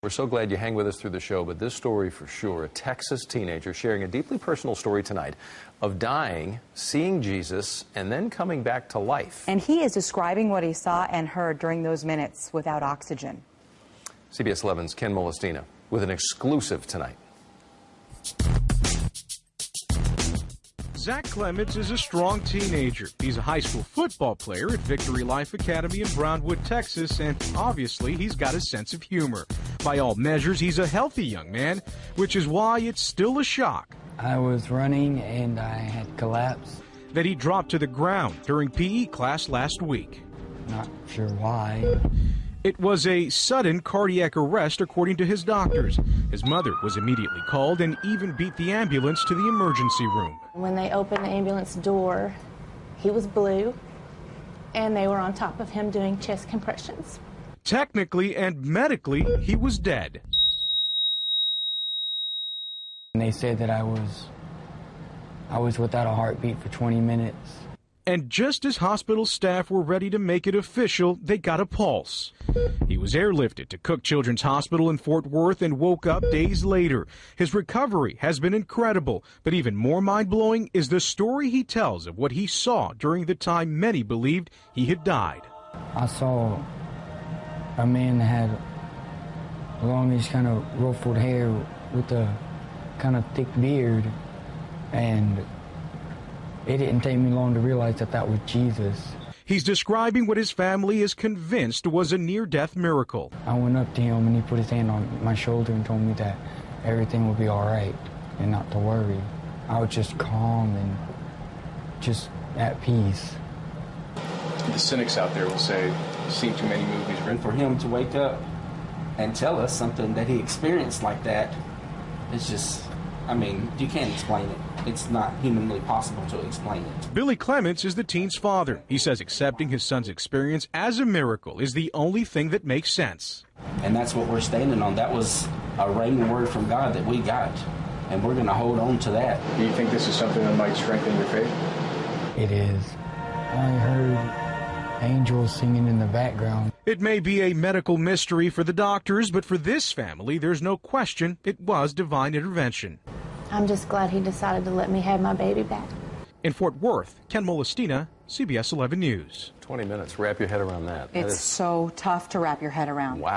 We're so glad you hang with us through the show, but this story for sure, a Texas teenager sharing a deeply personal story tonight of dying, seeing Jesus, and then coming back to life. And he is describing what he saw and heard during those minutes without oxygen. CBS 11's Ken Molestina with an exclusive tonight. Zach Clements is a strong teenager. He's a high school football player at Victory Life Academy in Brownwood, Texas, and obviously he's got a sense of humor. By all measures, he's a healthy young man, which is why it's still a shock. I was running and I had collapsed. That he dropped to the ground during PE class last week. Not sure why. It was a sudden cardiac arrest, according to his doctors. His mother was immediately called and even beat the ambulance to the emergency room. When they opened the ambulance door, he was blue, and they were on top of him doing chest compressions. Technically and medically, he was dead. And they said that I was I was without a heartbeat for 20 minutes. And just as hospital staff were ready to make it official, they got a pulse. He was airlifted to Cook Children's Hospital in Fort Worth and woke up days later. His recovery has been incredible, but even more mind blowing is the story he tells of what he saw during the time many believed he had died. I saw a man that had longish kind of ruffled hair with a kind of thick beard and it didn't take me long to realize that that was Jesus. He's describing what his family is convinced was a near death miracle. I went up to him and he put his hand on my shoulder and told me that everything would be all right and not to worry. I was just calm and just at peace. The cynics out there will say, seen too many movies. And for him to wake up and tell us something that he experienced like that, it's just, I mean, you can't explain it it's not humanly possible to explain it. Billy Clements is the teen's father. He says accepting his son's experience as a miracle is the only thing that makes sense. And that's what we're standing on. That was a rhema word from God that we got. And we're going to hold on to that. Do you think this is something that might strengthen your faith? It is. I heard angels singing in the background. It may be a medical mystery for the doctors, but for this family, there's no question it was divine intervention. I'm just glad he decided to let me have my baby back. In Fort Worth, Ken Molestina, CBS 11 News. 20 minutes. Wrap your head around that. It's that is... so tough to wrap your head around. Wow.